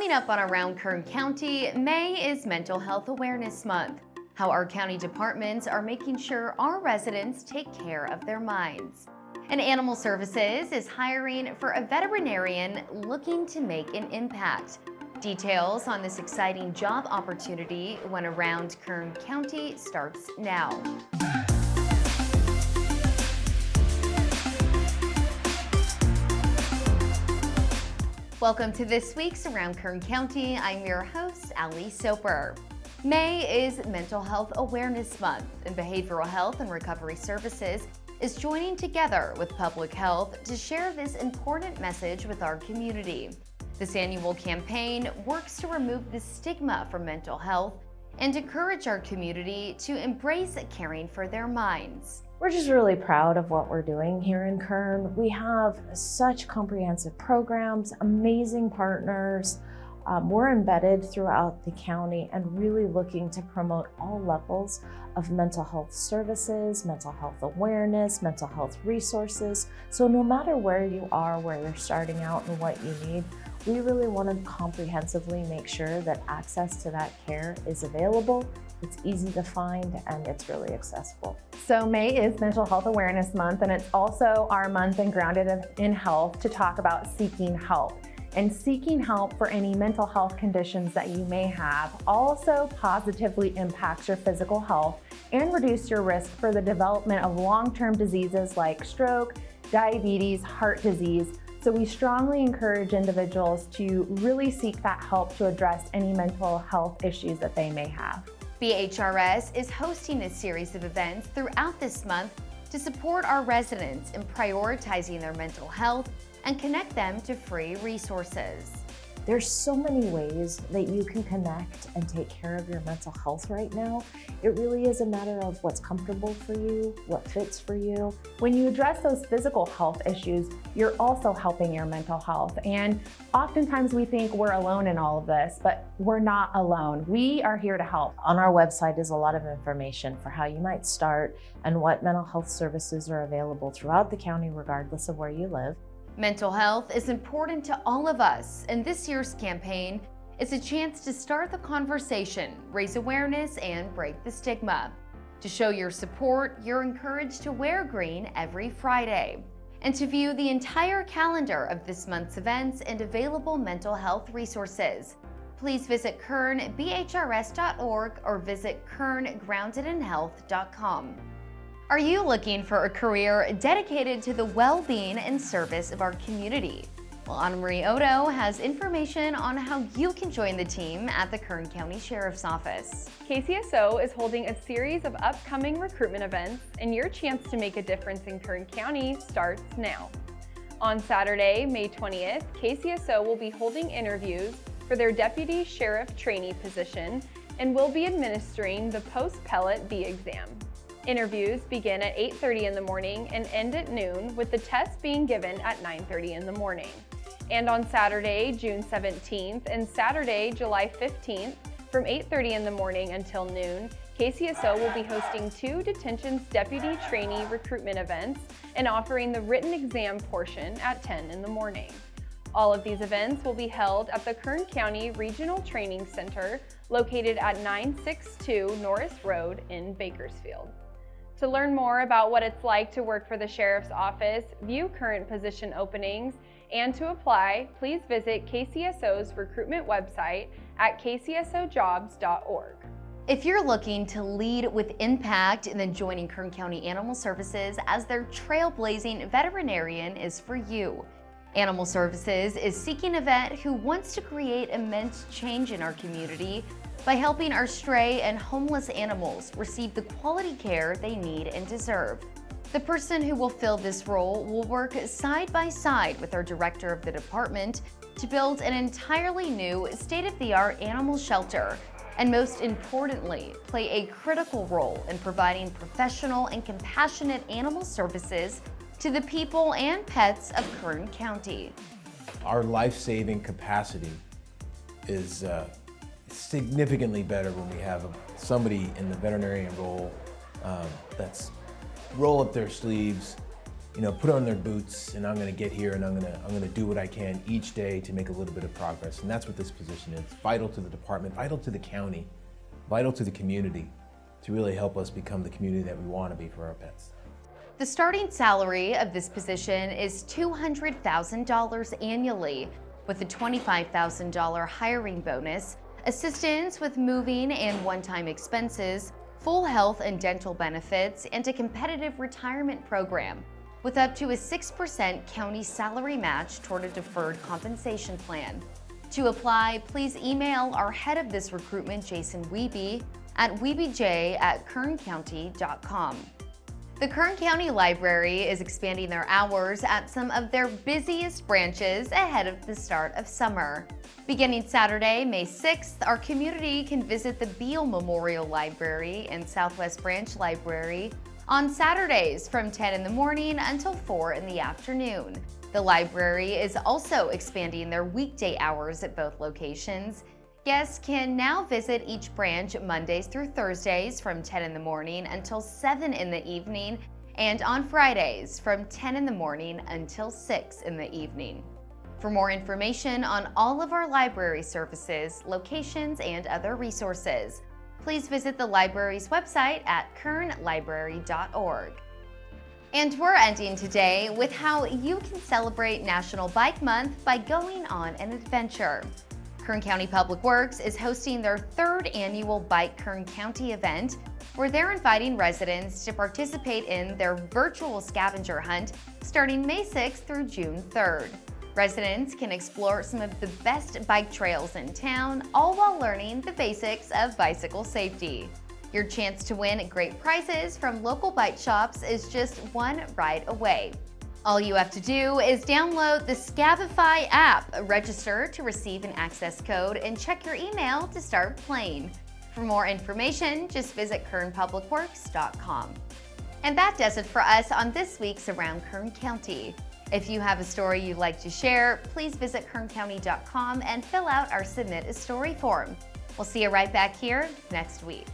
Coming up on Around Kern County, May is Mental Health Awareness Month. How our county departments are making sure our residents take care of their minds. And Animal Services is hiring for a veterinarian looking to make an impact. Details on this exciting job opportunity when Around Kern County starts now. Welcome to this week's Around Kern County. I'm your host, Ali Soper. May is Mental Health Awareness Month, and Behavioral Health and Recovery Services is joining together with Public Health to share this important message with our community. This annual campaign works to remove the stigma from mental health and encourage our community to embrace caring for their minds. We're just really proud of what we're doing here in Kern. We have such comprehensive programs, amazing partners. Um, we're embedded throughout the county and really looking to promote all levels of mental health services, mental health awareness, mental health resources. So no matter where you are, where you're starting out and what you need, we really want to comprehensively make sure that access to that care is available, it's easy to find, and it's really accessible. So May is Mental Health Awareness Month, and it's also our month in Grounded in Health to talk about seeking help. And seeking help for any mental health conditions that you may have also positively impacts your physical health and reduce your risk for the development of long-term diseases like stroke, diabetes, heart disease, so we strongly encourage individuals to really seek that help to address any mental health issues that they may have. BHRS is hosting a series of events throughout this month to support our residents in prioritizing their mental health and connect them to free resources. There's so many ways that you can connect and take care of your mental health right now. It really is a matter of what's comfortable for you, what fits for you. When you address those physical health issues, you're also helping your mental health. And oftentimes we think we're alone in all of this, but we're not alone. We are here to help. On our website is a lot of information for how you might start and what mental health services are available throughout the county regardless of where you live. Mental health is important to all of us, and this year's campaign is a chance to start the conversation, raise awareness, and break the stigma. To show your support, you're encouraged to wear green every Friday. And to view the entire calendar of this month's events and available mental health resources, please visit kernbhrs.org or visit kerngroundedinhealth.com. Are you looking for a career dedicated to the well-being and service of our community? Well, Anna Marie Odo has information on how you can join the team at the Kern County Sheriff's Office. KCSO is holding a series of upcoming recruitment events, and your chance to make a difference in Kern County starts now. On Saturday, May 20th, KCSO will be holding interviews for their Deputy Sheriff trainee position and will be administering the post-pellet B exam. Interviews begin at 8.30 in the morning and end at noon, with the test being given at 9.30 in the morning. And on Saturday, June 17th and Saturday, July 15th, from 8.30 in the morning until noon, KCSO will be hosting two Detentions Deputy Trainee recruitment events and offering the written exam portion at 10 in the morning. All of these events will be held at the Kern County Regional Training Center located at 962 Norris Road in Bakersfield. To learn more about what it's like to work for the Sheriff's Office, view current position openings, and to apply, please visit KCSO's recruitment website at kcsojobs.org. If you're looking to lead with impact, then joining Kern County Animal Services as their trailblazing veterinarian is for you. Animal Services is seeking a vet who wants to create immense change in our community by helping our stray and homeless animals receive the quality care they need and deserve. The person who will fill this role will work side by side with our director of the department to build an entirely new state-of-the-art animal shelter and most importantly, play a critical role in providing professional and compassionate animal services to the people and pets of Kern County. Our life-saving capacity is uh, significantly better when we have somebody in the veterinarian role um, that's roll up their sleeves, you know, put on their boots and I'm gonna get here and I'm gonna, I'm gonna do what I can each day to make a little bit of progress. And that's what this position is, vital to the department, vital to the county, vital to the community to really help us become the community that we wanna be for our pets. The starting salary of this position is $200,000 annually, with a $25,000 hiring bonus, assistance with moving and one-time expenses, full health and dental benefits, and a competitive retirement program, with up to a 6% county salary match toward a deferred compensation plan. To apply, please email our head of this recruitment, Jason Wiebe, at wiebej at kerncounty.com. The Kern County Library is expanding their hours at some of their busiest branches ahead of the start of summer. Beginning Saturday, May 6th, our community can visit the Beale Memorial Library and Southwest Branch Library on Saturdays from 10 in the morning until 4 in the afternoon. The library is also expanding their weekday hours at both locations. Guests can now visit each branch Mondays through Thursdays from 10 in the morning until 7 in the evening and on Fridays from 10 in the morning until 6 in the evening. For more information on all of our library services, locations, and other resources, please visit the library's website at kernlibrary.org. And we're ending today with how you can celebrate National Bike Month by going on an adventure. Kern County Public Works is hosting their third annual Bike Kern County event, where they're inviting residents to participate in their virtual scavenger hunt starting May 6th through June 3rd. Residents can explore some of the best bike trails in town, all while learning the basics of bicycle safety. Your chance to win great prizes from local bike shops is just one ride away. All you have to do is download the Scavify app, register to receive an access code, and check your email to start playing. For more information, just visit kernpublicworks.com. And that does it for us on this week's Around Kern County. If you have a story you'd like to share, please visit kerncounty.com and fill out our Submit a Story form. We'll see you right back here next week.